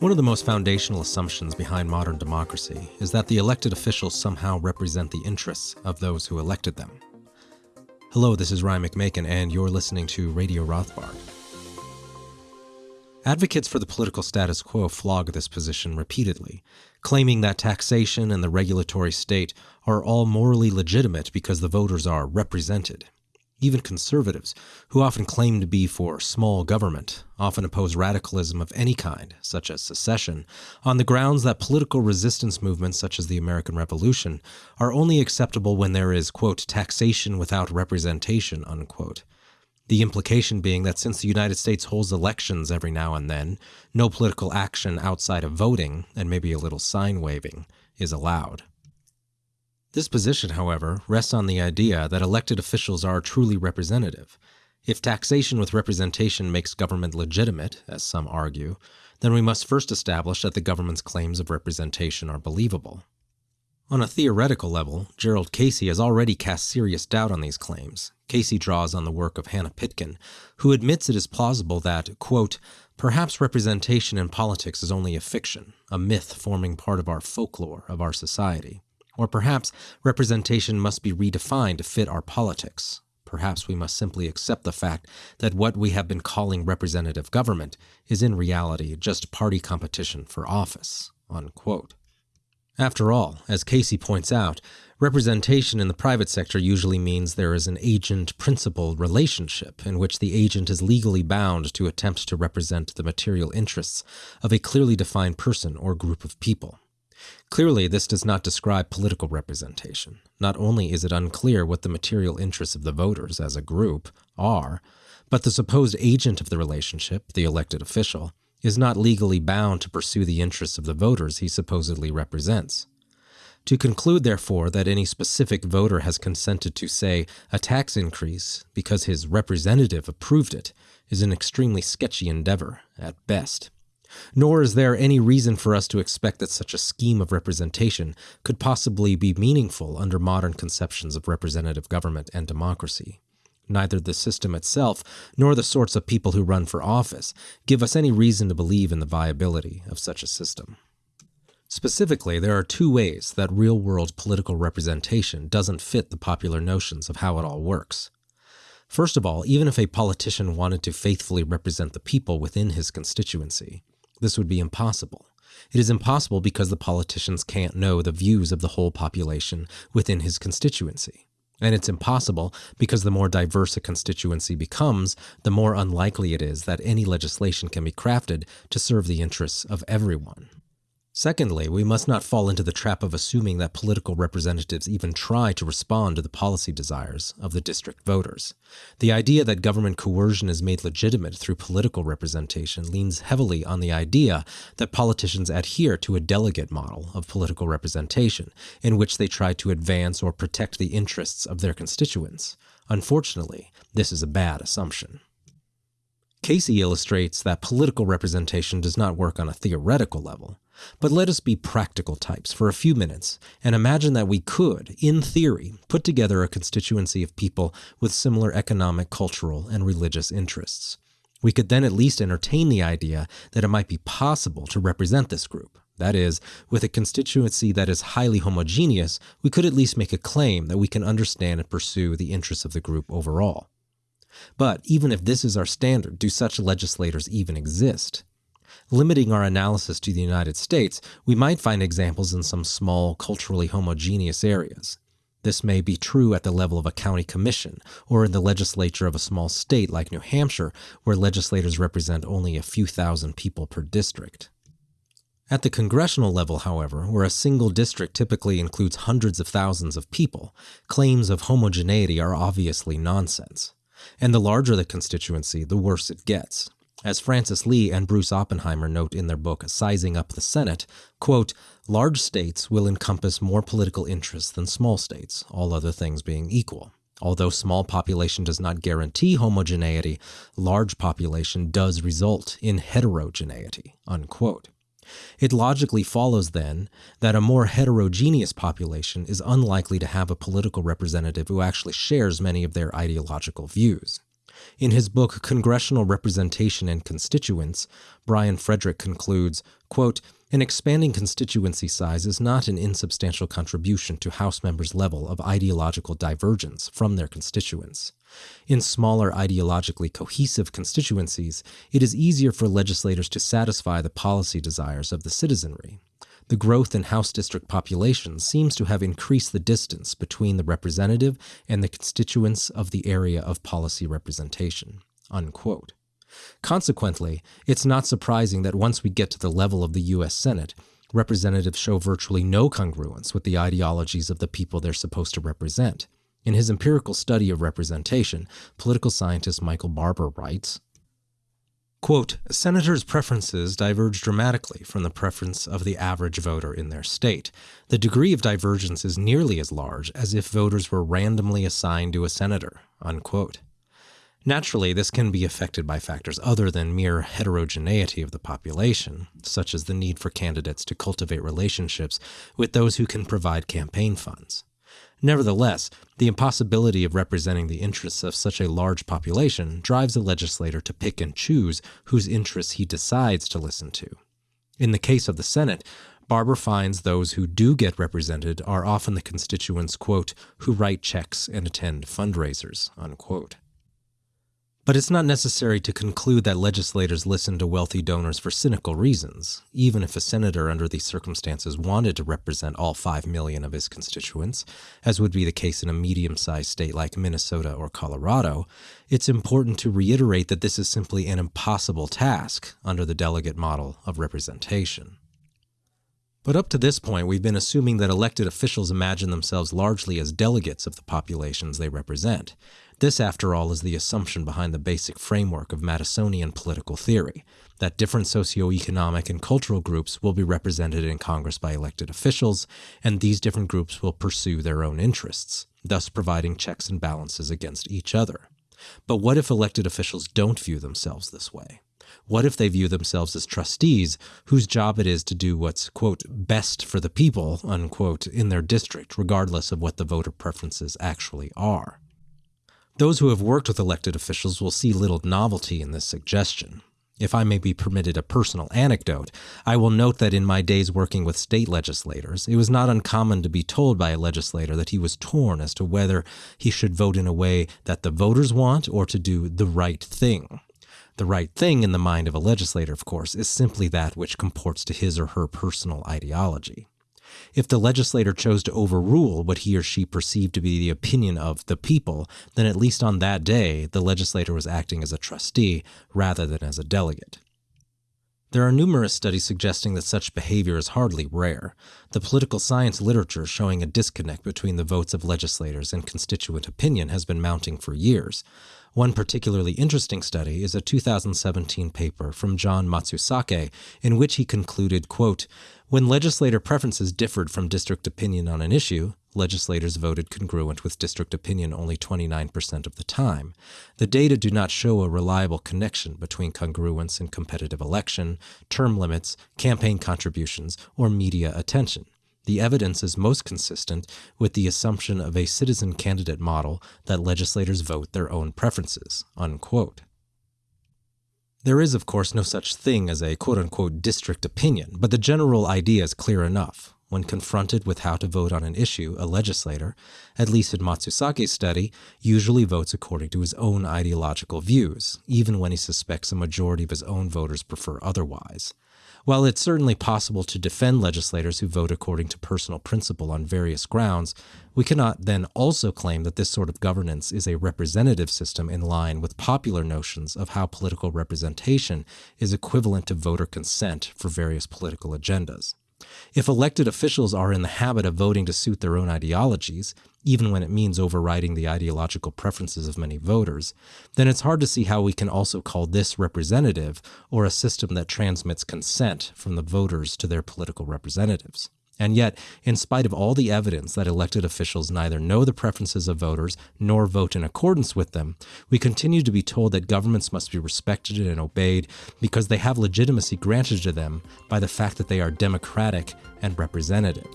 One of the most foundational assumptions behind modern democracy is that the elected officials somehow represent the interests of those who elected them. Hello, this is Ryan McMaken, and you're listening to Radio Rothbard. Advocates for the political status quo flog this position repeatedly, claiming that taxation and the regulatory state are all morally legitimate because the voters are represented. Even conservatives, who often claim to be for small government, often oppose radicalism of any kind, such as secession, on the grounds that political resistance movements such as the American Revolution are only acceptable when there is, quote, taxation without representation, unquote. The implication being that since the United States holds elections every now and then, no political action outside of voting, and maybe a little sign waving, is allowed. This position, however, rests on the idea that elected officials are truly representative. If taxation with representation makes government legitimate, as some argue, then we must first establish that the government's claims of representation are believable. On a theoretical level, Gerard Casey has already cast serious doubt on these claims. Casey draws on the work of Hannah Pitkin, who admits it is plausible that, quote, perhaps representation in politics is only a fiction, a myth forming part of our folklore of our society. Or perhaps representation must be redefined to fit our politics. Perhaps we must simply accept the fact that what we have been calling representative government is in reality just party competition for office. Unquote. After all, as Casey points out, representation in the private sector usually means there is an agent principal relationship in which the agent is legally bound to attempt to represent the material interests of a clearly defined person or group of people. Clearly, this does not describe political representation. Not only is it unclear what the material interests of the voters as a group are, but the supposed agent of the relationship, the elected official, is not legally bound to pursue the interests of the voters he supposedly represents. To conclude, therefore, that any specific voter has consented to, say, a tax increase because his representative approved it is an extremely sketchy endeavor, at best. Nor is there any reason for us to expect that such a scheme of representation could possibly be meaningful under modern conceptions of representative government and democracy. Neither the system itself nor the sorts of people who run for office give us any reason to believe in the viability of such a system. Specifically, there are two ways that real world political representation doesn't fit the popular notions of how it all works. First of all, even if a politician wanted to faithfully represent the people within his constituency, this would be impossible. It is impossible because the politicians can't know the views of the whole population within his constituency. And it's impossible because the more diverse a constituency becomes, the more unlikely it is that any legislation can be crafted to serve the interests of everyone. Secondly, we must not fall into the trap of assuming that political representatives even try to respond to the policy desires of the district voters. The idea that government coercion is made legitimate through political representation leans heavily on the idea that politicians adhere to a delegate model of political representation, in which they try to advance or protect the interests of their constituents. Unfortunately, this is a bad assumption. Casey illustrates that political representation does not work on a theoretical level. But let us be practical types for a few minutes and imagine that we could, in theory, put together a constituency of people with similar economic, cultural, and religious interests. We could then at least entertain the idea that it might be possible to represent this group. That is, with a constituency that is highly homogeneous, we could at least make a claim that we can understand and pursue the interests of the group overall. But even if this is our standard, do such legislators even exist? Limiting our analysis to the United States, we might find examples in some small, culturally homogeneous areas. This may be true at the level of a county commission or in the legislature of a small state like New Hampshire, where legislators represent only a few thousand people per district. At the congressional level, however, where a single district typically includes hundreds of thousands of people, claims of homogeneity are obviously nonsense. And the larger the constituency, the worse it gets. As Frances Lee and Bruce Oppenheimer note in their book Sizing Up the Senate, quote, large states will encompass more political interests than small states, all other things being equal. Although small population does not guarantee homogeneity, large population does result in heterogeneity, unquote. It logically follows, then, that a more heterogeneous population is unlikely to have a political representative who actually shares many of their ideological views. In his book Congressional Representation and Constituents, Brian Frederick concludes, quote, an expanding constituency size is not an insubstantial contribution to House members' level of ideological divergence from their constituents. In smaller ideologically cohesive constituencies, it is easier for legislators to satisfy the policy desires of the citizenry. The growth in House district populations seems to have increased the distance between the representative and the constituents of the area of policy representation. Unquote. Consequently, it's not surprising that once we get to the level of the U.S. Senate, representatives show virtually no congruence with the ideologies of the people they're supposed to represent. In his empirical study of representation, political scientist Michael Barber writes, Quote, Senators' preferences diverge dramatically from the preference of the average voter in their state. The degree of divergence is nearly as large as if voters were randomly assigned to a senator. Unquote. Naturally, this can be affected by factors other than mere heterogeneity of the population, such as the need for candidates to cultivate relationships with those who can provide campaign funds. Nevertheless, the impossibility of representing the interests of such a large population drives a legislator to pick and choose whose interests he decides to listen to. In the case of the Senate, Barber finds those who do get represented are often the constituents, quote, who write checks and attend fundraisers, unquote. But it's not necessary to conclude that legislators listen to wealthy donors for cynical reasons. Even if a senator under these circumstances wanted to represent all 5 million of his constituents, as would be the case in a medium sized state like Minnesota or Colorado, it's important to reiterate that this is simply an impossible task under the delegate model of representation. But up to this point, we've been assuming that elected officials imagine themselves largely as delegates of the populations they represent. This, after all, is the assumption behind the basic framework of Madisonian political theory that different socioeconomic and cultural groups will be represented in Congress by elected officials, and these different groups will pursue their own interests, thus providing checks and balances against each other. But what if elected officials don't view themselves this way? What if they view themselves as trustees whose job it is to do what's, quote, best for the people, unquote, in their district, regardless of what the voter preferences actually are? Those who have worked with elected officials will see little novelty in this suggestion. If I may be permitted a personal anecdote, I will note that in my days working with state legislators, it was not uncommon to be told by a legislator that he was torn as to whether he should vote in a way that the voters want or to do the right thing. The right thing in the mind of a legislator, of course, is simply that which comports to his or her personal ideology. If the legislator chose to overrule what he or she perceived to be the opinion of the people, then at least on that day, the legislator was acting as a trustee rather than as a delegate. There are numerous studies suggesting that such behavior is hardly rare, the political science literature showing a disconnect between the votes of legislators and constituent opinion has been mounting for years. One particularly interesting study is a 2017 paper from John Matsusaka in which he concluded, quote, when legislator preferences differed from district opinion on an issue, legislators voted congruent with district opinion only 29% of the time. The data do not show a reliable connection between congruence in competitive election, term limits, campaign contributions, or media attention. The evidence is most consistent with the assumption of a citizen candidate model that legislators vote their own preferences. Unquote. There is, of course, no such thing as a quote unquote district opinion, but the general idea is clear enough. When confronted with how to vote on an issue, a legislator, at least in Matsusaka's study, usually votes according to his own ideological views, even when he suspects a majority of his own voters prefer otherwise. While it's certainly possible to defend legislators who vote according to personal principle on various grounds, we cannot then also claim that this sort of governance is a representative system in line with popular notions of how political representation is equivalent to voter consent for various political agendas. If elected officials are in the habit of voting to suit their own ideologies, even when it means overriding the ideological preferences of many voters, then it's hard to see how we can also call this representative or a system that transmits consent from the voters to their political representatives. And yet, in spite of all the evidence that elected officials neither know the preferences of voters nor vote in accordance with them, we continue to be told that governments must be respected and obeyed because they have legitimacy granted to them by the fact that they are democratic and representative.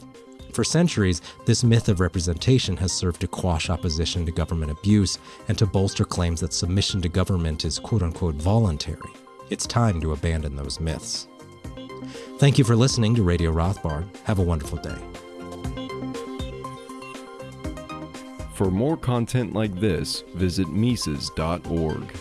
For centuries, this myth of representation has served to quash opposition to government abuse and to bolster claims that submission to government is quote unquote voluntary. It's time to abandon those myths. Thank you for listening to Radio Rothbard. Have a wonderful day. For more content like this, visit Mises.org.